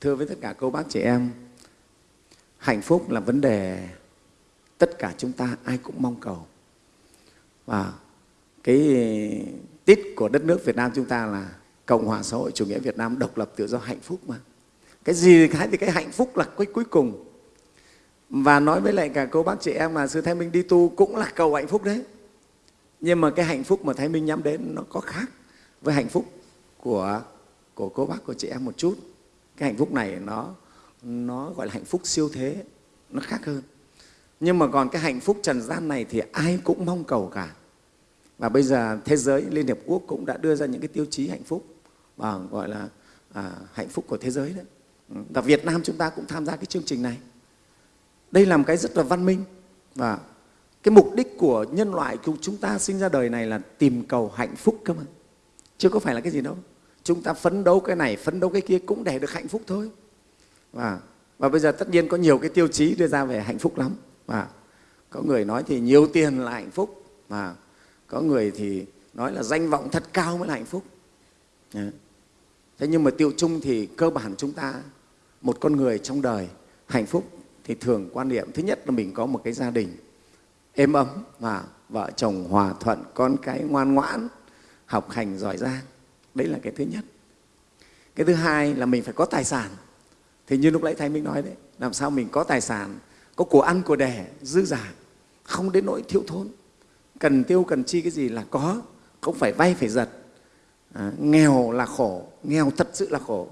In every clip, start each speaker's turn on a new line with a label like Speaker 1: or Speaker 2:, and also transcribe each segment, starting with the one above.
Speaker 1: thưa với tất cả cô bác chị em, hạnh phúc là vấn đề tất cả chúng ta ai cũng mong cầu. Và cái tít của đất nước Việt Nam chúng ta là Cộng hòa xã hội chủ nghĩa Việt Nam độc lập tự do hạnh phúc mà. Cái gì cái thì cái hạnh phúc là cái cuối cùng. Và nói với lại cả cô bác chị em mà Sư Thái Minh đi tu cũng là cầu hạnh phúc đấy. Nhưng mà cái hạnh phúc mà Thái Minh nhắm đến nó có khác với hạnh phúc của, của cô bác, của chị em một chút. Cái hạnh phúc này nó, nó gọi là hạnh phúc siêu thế, nó khác hơn. Nhưng mà còn cái hạnh phúc trần gian này thì ai cũng mong cầu cả. Và bây giờ thế giới, Liên Hiệp Quốc cũng đã đưa ra những cái tiêu chí hạnh phúc và gọi là à, hạnh phúc của thế giới đấy. Và Việt Nam chúng ta cũng tham gia cái chương trình này. Đây là một cái rất là văn minh và cái mục đích của nhân loại của chúng ta sinh ra đời này là tìm cầu hạnh phúc cơ mà. Chứ có phải là cái gì đâu. Chúng ta phấn đấu cái này, phấn đấu cái kia cũng để được hạnh phúc thôi. Và, và bây giờ tất nhiên có nhiều cái tiêu chí đưa ra về hạnh phúc lắm. Và có người nói thì nhiều tiền là hạnh phúc. Và có người thì nói là danh vọng thật cao mới là hạnh phúc. Thế nhưng mà tiêu chung thì cơ bản chúng ta, một con người trong đời hạnh phúc thì thường quan niệm thứ nhất là mình có một cái gia đình êm ấm và vợ chồng hòa thuận, con cái ngoan ngoãn, học hành giỏi giang. Đấy là cái thứ nhất. Cái thứ hai là mình phải có tài sản. Thì như lúc nãy Thầy Minh nói đấy, làm sao mình có tài sản, có của ăn, của đẻ, dư giả, không đến nỗi thiếu thốn. Cần tiêu, cần chi cái gì là có, không phải vay, phải giật. À, nghèo là khổ, nghèo thật sự là khổ.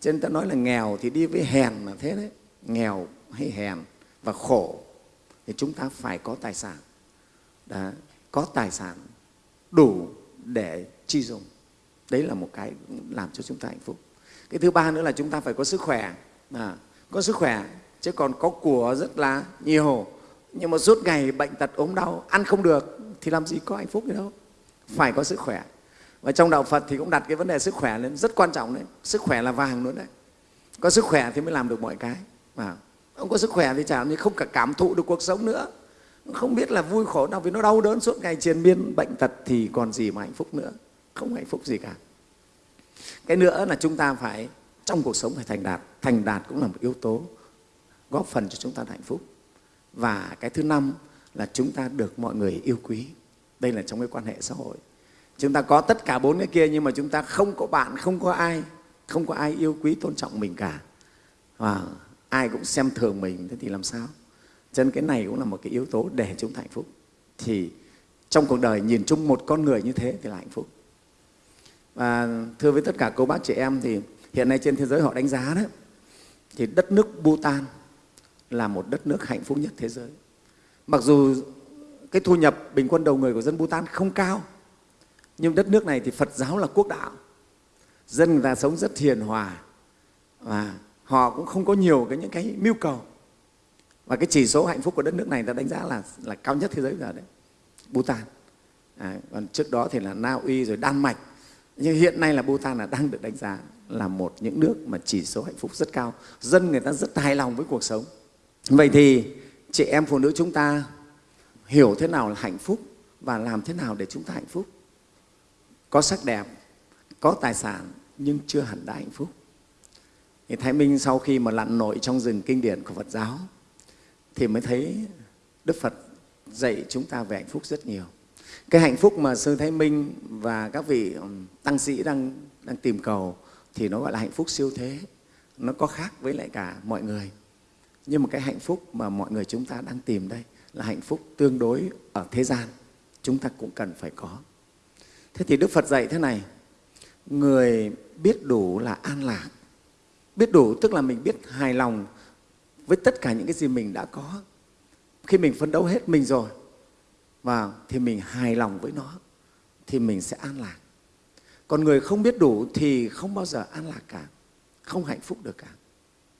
Speaker 1: Cho nên ta nói là nghèo thì đi với hèn là thế đấy, nghèo hay hèn và khổ thì chúng ta phải có tài sản. Đó, có tài sản đủ để chi dùng. Đấy là một cái làm cho chúng ta hạnh phúc. Cái thứ ba nữa là chúng ta phải có sức khỏe. À, có sức khỏe, chứ còn có của rất là nhiều. Nhưng mà suốt ngày bệnh tật ốm đau, ăn không được thì làm gì có hạnh phúc gì đâu. Phải có sức khỏe. Và trong Đạo Phật thì cũng đặt cái vấn đề sức khỏe lên rất quan trọng đấy. Sức khỏe là vàng luôn đấy. Có sức khỏe thì mới làm được mọi cái. À, không có sức khỏe thì chả như không cả cảm thụ được cuộc sống nữa. Không biết là vui khổ nào vì nó đau đớn suốt ngày triền miên bệnh tật thì còn gì mà hạnh phúc nữa. Không hạnh phúc gì cả. Cái nữa là chúng ta phải trong cuộc sống phải thành đạt. Thành đạt cũng là một yếu tố góp phần cho chúng ta hạnh phúc. Và cái thứ năm là chúng ta được mọi người yêu quý. Đây là trong cái quan hệ xã hội. Chúng ta có tất cả bốn cái kia nhưng mà chúng ta không có bạn, không có ai, không có ai yêu quý, tôn trọng mình cả. Và ai cũng xem thường mình, thế thì làm sao? Cho nên cái này cũng là một cái yếu tố để chúng ta hạnh phúc. Thì trong cuộc đời nhìn chung một con người như thế thì là hạnh phúc. Và thưa với tất cả cô bác chị em thì hiện nay trên thế giới họ đánh giá đó, thì đất nước Bhutan là một đất nước hạnh phúc nhất thế giới. Mặc dù cái thu nhập bình quân đầu người của dân Bhutan không cao, nhưng đất nước này thì Phật giáo là quốc đạo. Dân người ta sống rất hiền hòa và họ cũng không có nhiều cái những cái mưu cầu. Và cái chỉ số hạnh phúc của đất nước này ta đánh giá là là cao nhất thế giới giờ đấy, Bhutan. À, còn trước đó thì là Na Uy rồi Đan Mạch. Nhưng hiện nay là Bhutan là đang được đánh giá là một những nước mà chỉ số hạnh phúc rất cao. Dân người ta rất hài lòng với cuộc sống. Vậy thì chị em phụ nữ chúng ta hiểu thế nào là hạnh phúc và làm thế nào để chúng ta hạnh phúc. Có sắc đẹp, có tài sản nhưng chưa hẳn đã hạnh phúc. Thì Thái Minh sau khi mà lặn nội trong rừng kinh điển của Phật giáo thì mới thấy Đức Phật dạy chúng ta về hạnh phúc rất nhiều. Cái hạnh phúc mà Sư Thái Minh và các vị tăng sĩ đang, đang tìm cầu thì nó gọi là hạnh phúc siêu thế. Nó có khác với lại cả mọi người. Nhưng mà cái hạnh phúc mà mọi người chúng ta đang tìm đây là hạnh phúc tương đối ở thế gian. Chúng ta cũng cần phải có. Thế thì Đức Phật dạy thế này, người biết đủ là an lạc. Biết đủ tức là mình biết hài lòng với tất cả những cái gì mình đã có. Khi mình phấn đấu hết mình rồi, và thì mình hài lòng với nó, thì mình sẽ an lạc. Còn người không biết đủ thì không bao giờ an lạc cả, không hạnh phúc được cả.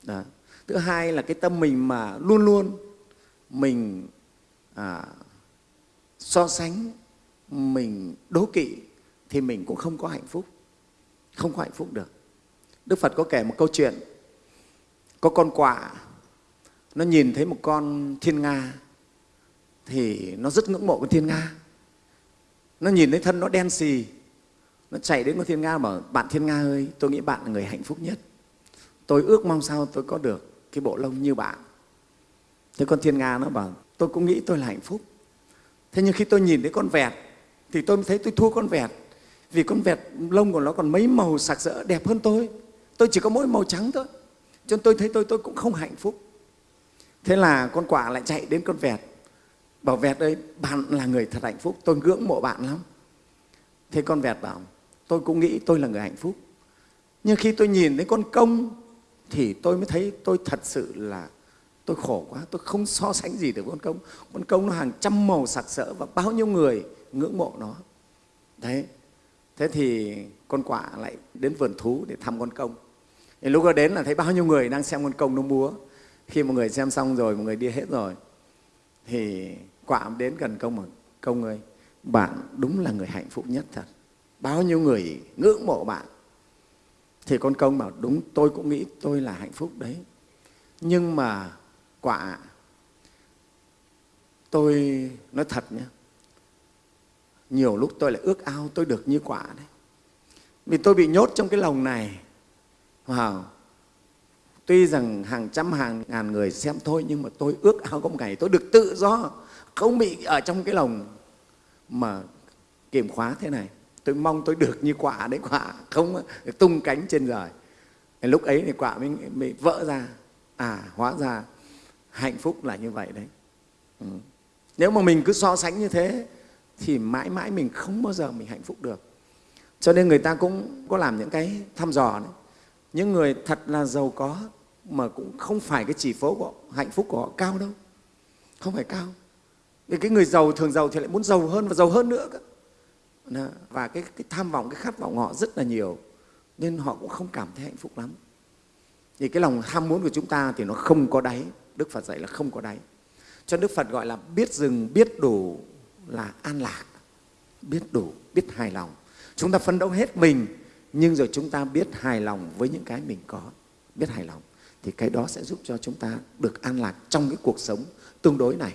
Speaker 1: Đó. Thứ hai là cái tâm mình mà luôn luôn mình à, so sánh, mình đố kỵ thì mình cũng không có hạnh phúc, không có hạnh phúc được. Đức Phật có kể một câu chuyện, có con quạ, nó nhìn thấy một con thiên nga thì nó rất ngưỡng mộ con thiên nga. Nó nhìn thấy thân nó đen xì, nó chạy đến con thiên nga bảo bạn thiên nga ơi, tôi nghĩ bạn là người hạnh phúc nhất. tôi ước mong sao tôi có được cái bộ lông như bạn. Thế con thiên nga nó bảo tôi cũng nghĩ tôi là hạnh phúc. Thế nhưng khi tôi nhìn thấy con vẹt thì tôi thấy tôi thua con vẹt. Vì con vẹt lông của nó còn mấy màu sặc sỡ đẹp hơn tôi. Tôi chỉ có mỗi màu trắng thôi. Cho nên tôi thấy tôi tôi cũng không hạnh phúc. Thế là con quả lại chạy đến con vẹt bảo vẹt ơi, bạn là người thật hạnh phúc, tôi ngưỡng mộ bạn lắm. Thế con vẹt bảo, tôi cũng nghĩ tôi là người hạnh phúc. Nhưng khi tôi nhìn thấy con công, thì tôi mới thấy tôi thật sự là tôi khổ quá, tôi không so sánh gì được con công. Con công nó hàng trăm màu sặc sỡ và bao nhiêu người ngưỡng mộ nó. Đấy. Thế thì con quả lại đến vườn thú để thăm con công. Thì lúc đó đến là thấy bao nhiêu người đang xem con công nó múa. Khi một người xem xong rồi một người đi hết rồi. Thì quả đến gần công mà công ơi bạn đúng là người hạnh phúc nhất thật. Bao nhiêu người ngưỡng mộ bạn, thì con công bảo đúng, tôi cũng nghĩ tôi là hạnh phúc đấy. Nhưng mà quả, tôi, nói thật nhé, nhiều lúc tôi lại ước ao tôi được như quả đấy. Vì tôi bị nhốt trong cái lồng này, wow. tuy rằng hàng trăm hàng ngàn người xem thôi, nhưng mà tôi ước ao có một ngày tôi được tự do không bị ở trong cái lồng mà kiểm khóa thế này. Tôi mong tôi được như quả đấy quả không tung cánh trên trời lúc ấy thì quả mới, mới vỡ ra. À hóa ra hạnh phúc là như vậy đấy. Ừ. nếu mà mình cứ so sánh như thế thì mãi mãi mình không bao giờ mình hạnh phúc được. Cho nên người ta cũng có làm những cái thăm dò đấy. Những người thật là giàu có mà cũng không phải cái chỉ số của họ, hạnh phúc của họ cao đâu. Không phải cao vì cái người giàu thường giàu thì lại muốn giàu hơn và giàu hơn nữa cơ. Và cái, cái tham vọng cái khát vọng họ rất là nhiều nên họ cũng không cảm thấy hạnh phúc lắm. Thì cái lòng ham muốn của chúng ta thì nó không có đáy đức phật dạy là không có đáy. Cho đức phật gọi là biết dừng biết đủ là an lạc. Biết đủ biết hài lòng. Chúng ta phấn đấu hết mình nhưng rồi chúng ta biết hài lòng với những cái mình có biết hài lòng thì cái đó sẽ giúp cho chúng ta được an lạc trong cái cuộc sống tương đối này.